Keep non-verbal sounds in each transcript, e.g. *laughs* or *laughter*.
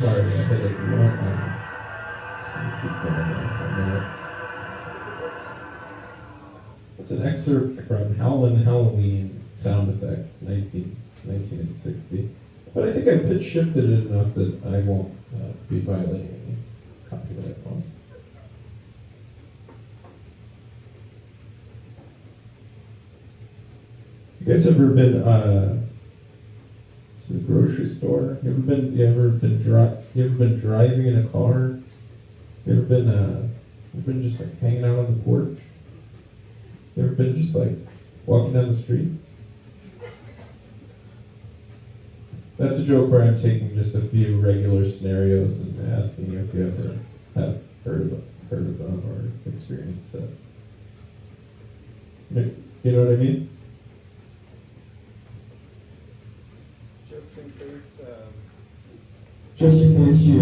Sorry, I hit it wrong. Just gonna keep going there for a minute. It's an excerpt from Howlin' Halloween sound effects, 19, 1960. But I think I've pitch shifted it enough that I won't uh, be violating any copyright laws. You guys ever been uh, the grocery store? You ever been? You ever been dri- You ever been driving in a car? You ever been? Uh, you ever been just like hanging out on the porch? You ever been just like walking down the street? That's a joke where I'm taking just a few regular scenarios and asking if you ever have heard of heard of them or experienced them. You know what I mean? Just in case, um, Just in case you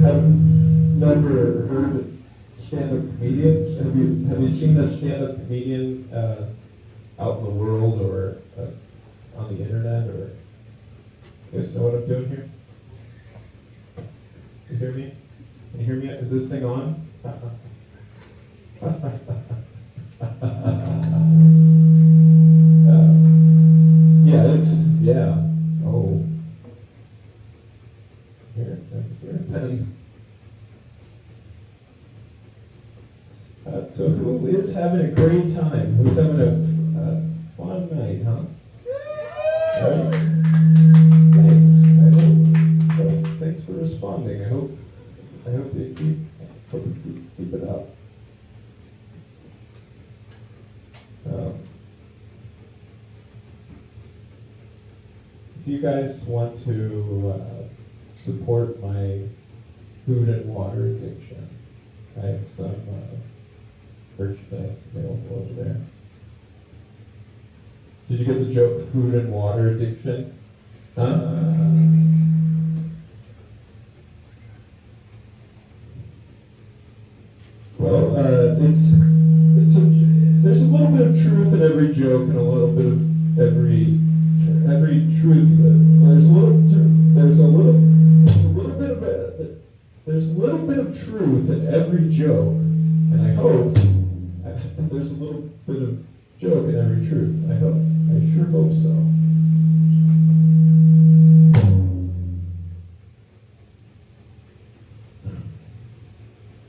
have never heard stand-up comedians, have you have you seen a stand-up comedian uh, out in the world or uh, on the internet or? You guys know what I'm doing here? You hear me? Can you hear me? Is this thing on? *laughs* Uh, yeah, it's yeah. Oh. Here, here, pen. Uh, so who is having a great time? Who's having a if you guys want to uh, support my food and water addiction, I have some uh, merchandise available over there. Did you get the joke, food and water addiction? Huh? Well, uh, it's it's a, there's a little bit of truth in every joke and a little bit of every every truth. There's a little there's a little there's a little bit of a, there's a little bit of truth in every joke, and I hope there's a little bit of joke in every truth. I hope I sure hope so.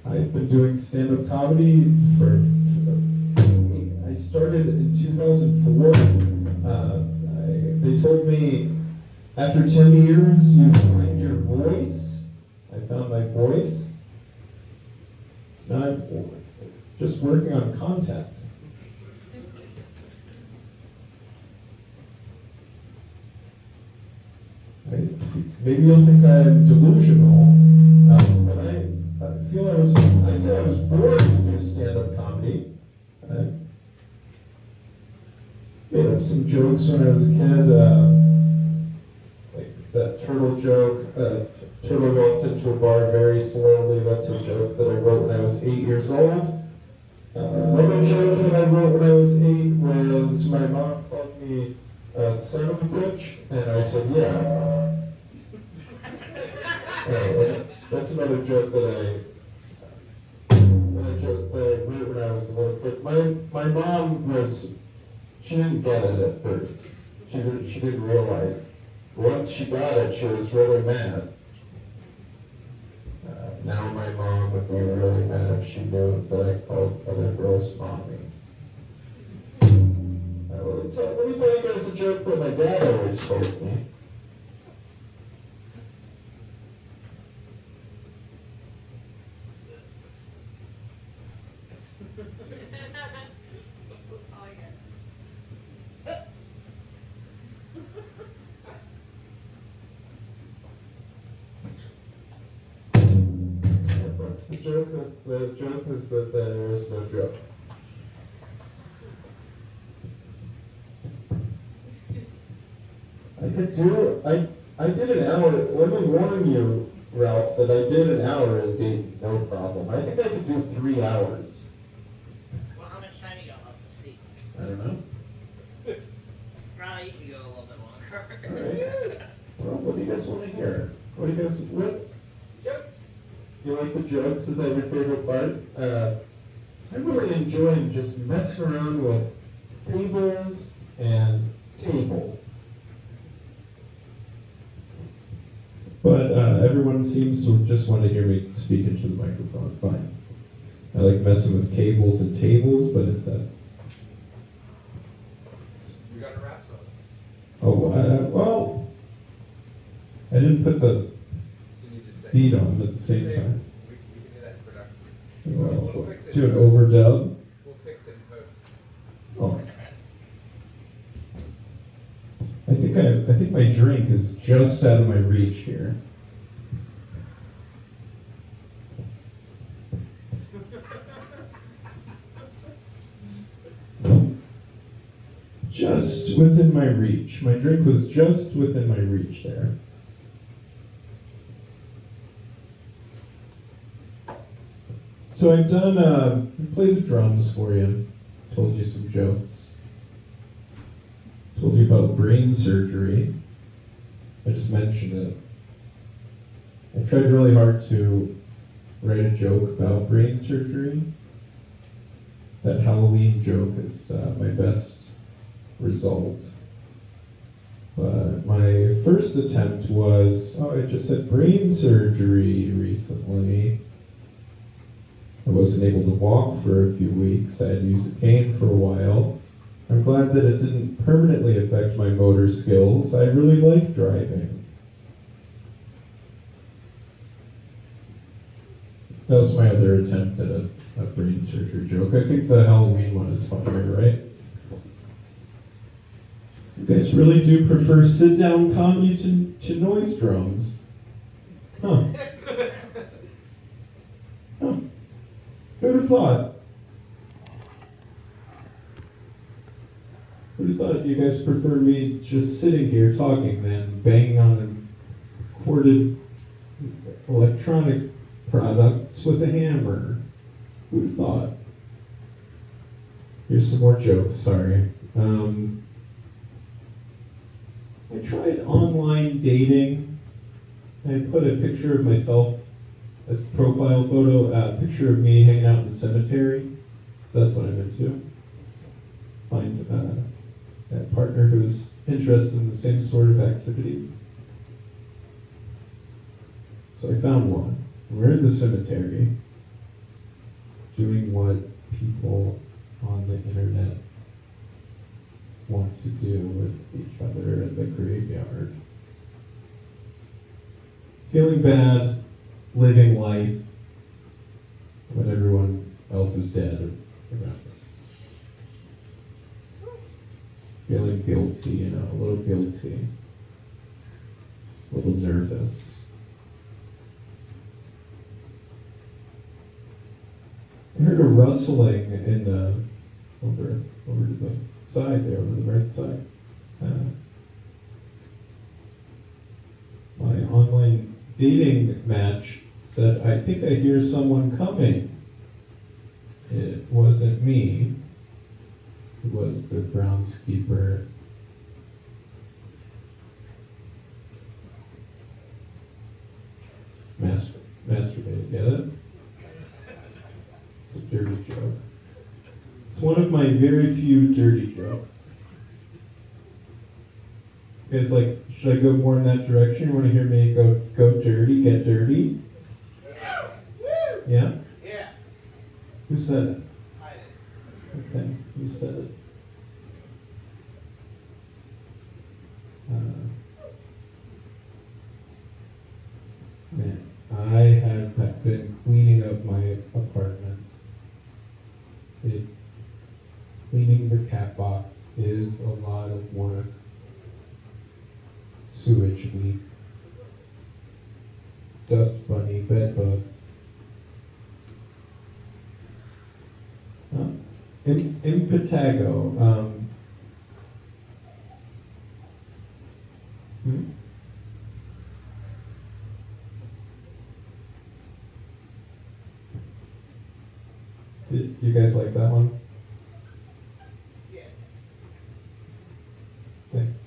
I've been doing stand-up comedy for. I started in 2004. Uh, they told me after 10 years you find your voice. I found my voice. Now I'm just working on content. Maybe you'll think I'm delusional, um, but I, I feel I was I feel I was born to do stand-up comedy. Made up some jokes when I was a kid, uh, like that turtle joke. Uh, turtle walked into a bar very slowly. That's a joke that I wrote when I was eight years old. Uh, another joke that I wrote when I was eight was my mom called me uh, son of a bitch, and I said yeah. Uh, that's another joke that I wrote when I was a little kid. My my mom was she didn't get it at first. She didn't she didn't realize. Once she got it, she was really mad. Uh, now my mom would be really mad if she knew that I called other girls mommy. Let, me tell, let me tell you guys a joke that my dad always told me. *laughs* Oh, yeah. Joke. That's the joke is that there is no joke. I could do I I did an hour. Let me warn you, Ralph, that I did an hour in Dayton, no problem. I think I could do three hours. Well, how much time you got left to speak? I don't know. Probably you can go a little bit longer. right. Well, what do you guys want to hear? What do you guys, what, Jokes. You like the jokes? Is that your favorite part? Uh, I really enjoy just messing around with tables and tables. But uh, everyone seems to just want to hear me speak into the microphone. Fine. I like messing with cables and tables, but if that's We got a rap song. oh uh, well, I didn't put the Can you just say? Beat on at the same time. We, can do that production. Well, do an overdub. We'll fix it in post. Oh. I think I, I think my drink is just out of my reach here. Just within my reach. My drink was just within my reach there. So I've done, uh, played the drums for you, told you some jokes, told you about brain surgery. I just mentioned it. I tried really hard to write a joke about brain surgery. That Halloween joke is uh, my best result. But my first attempt was, oh, I just had brain surgery recently. I wasn't able to walk for a few weeks. I had to use a cane for a while. I'm glad that it didn't permanently affect my motor skills. I really like driving. That was my other attempt at a, a brain surgery joke. I think the Halloween one is funnier, right? You guys really do prefer sit down comedy to, to noise drums. Huh. *laughs* Who'd have thought? Who'd have thought you guys prefer me just sitting here talking than banging on corded electronic products with a hammer? Who'd have thought? Here's some more jokes, sorry. Um, I tried online dating. I put a picture of myself a profile photo, a picture of me hanging out in the cemetery. So that's what I'm into. Find uh, a partner who's interested in the same sort of activities. So I found one. We're in the cemetery doing what people on the internet want to do with each other in the graveyard. Feeling bad, living life when everyone else is dead. Feeling guilty, you know, a little guilty, a little nervous. I heard a rustling in the over over to the side there, over the right side. Uh, my online dating match said, I think I hear someone coming. It wasn't me. It was the groundskeeper. Master, masturbating, get it? It's a dirty joke. It's one of my very few dirty jokes. You guys like, should I go more in that direction? You want to hear me go go dirty, get dirty? Yeah? Yeah. Who said it? I did. Okay, who said it? Uh, man, I have been cleaning up my apartment. It, cleaning the cat box is a lot of work. Sewage leak, dust bunny, bed bugs. Huh? In, impetigo. Um, hmm? Did you guys like that one? Yeah. Thanks.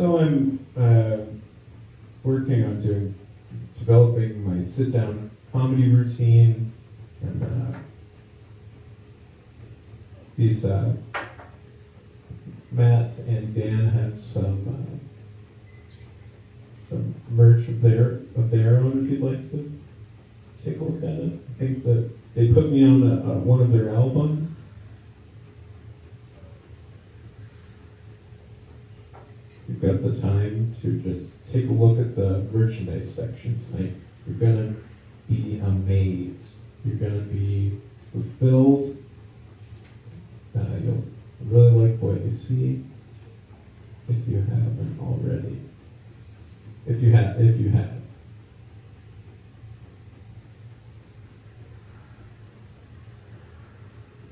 So I'm working on doing, developing my sit-down comedy routine, and uh, these uh, Matt and Dan have some uh, some merch of their of their own. If you'd like to take a look at it, I think that they put me on uh, one of their albums. You've got the time to just take a look at the merchandise section tonight. You're gonna be amazed. You're gonna be fulfilled. Uh, you'll really like what you see if you haven't already. If you have, if you have.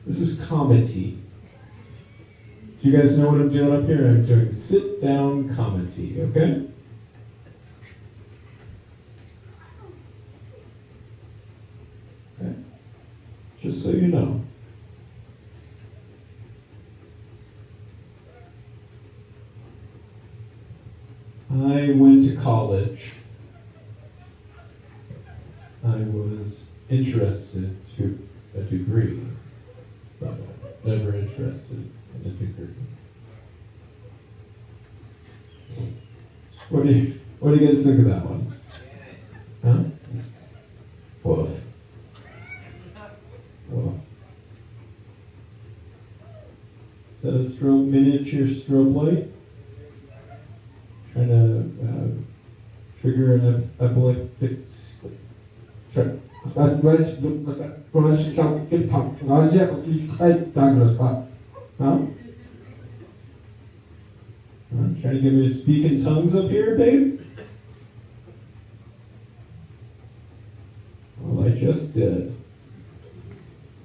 This is comedy. Do you guys know what I'm doing up here? I'm doing sit down comedy, okay? Okay. Just so you know. I went to college. I was interested to a degree, but never interested. What do you What do you guys think of that one? Huh? Woof. Woof. Is that a strobe miniature strobe light? Trying to uh, trigger an ep- epileptic. Try, huh? Huh? Trying to get me to speak in tongues up here, babe? Well, I just did.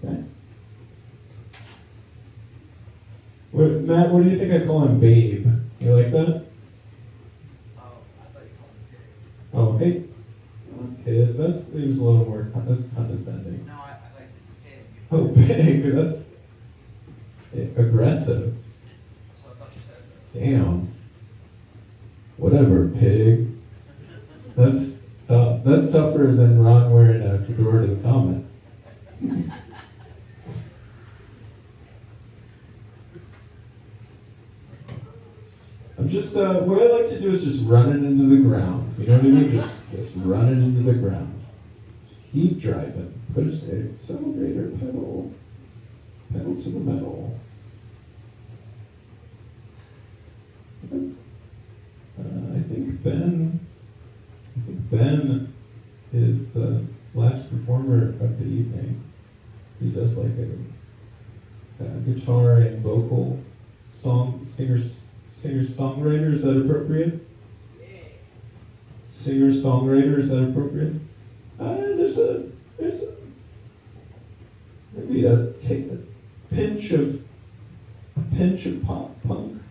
Okay. What, Matt, what do you think I call him, babe? You like that? Oh, I thought you called me pig. Oh, hey. Kid, that's seems a little more, that's condescending. No, I, I thought you said pig. Oh, *laughs* pig, that's aggressive. Damn. Whatever, pig. That's tough. That's tougher than Ron wearing a fedora to the comet. I'm just, uh, what I like to do is just run it into the ground. You know what I mean? Just, just run it into the ground. Keep driving. Push the accelerator pedal. Pedal to the metal. Uh, I think Ben, I think Ben is the last performer of the evening. He does like a, a guitar and vocal song, singer, singer songwriter. Is that appropriate? Singer songwriter. Is that appropriate? Uh, there's a there's a maybe a take pinch of a pinch of pop punk.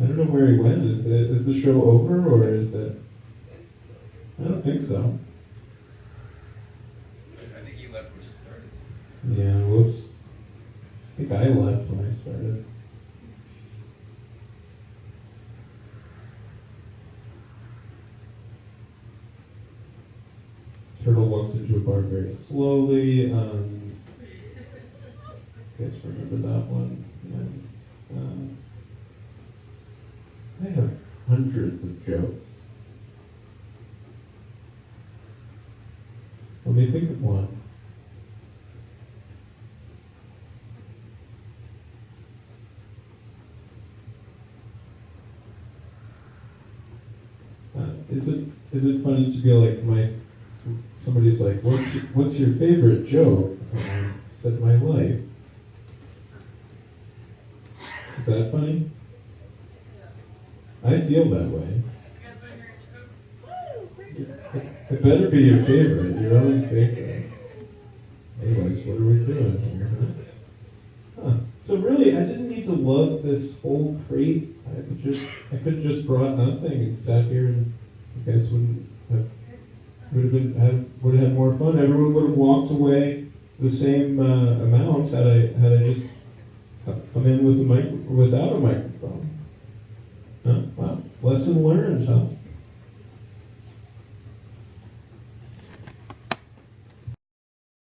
I don't know where he went. Is it is the show over or is it? I don't think so. I think he left when you started. Yeah. Whoops. I think I left when I started. Turtle walked into a bar very slowly. Um, guys remember that one? And, um, I have hundreds of jokes. Let me think of one. Uh, is it is it funny to be like my somebody's like what's your, what's your favorite joke? I said my life. Is that funny? I feel that way. It better be your favorite, your own favorite. Anyways, what are we doing here? Huh? So really, I didn't need to love this whole crate. I could just, I could have just brought nothing and sat here, and you guys wouldn't have, would have been, had, would have had more fun. Everyone would have walked away the same uh, amount had I, had I just come in with a mic, without a microphone. Huh? Wow. Lesson learned, huh?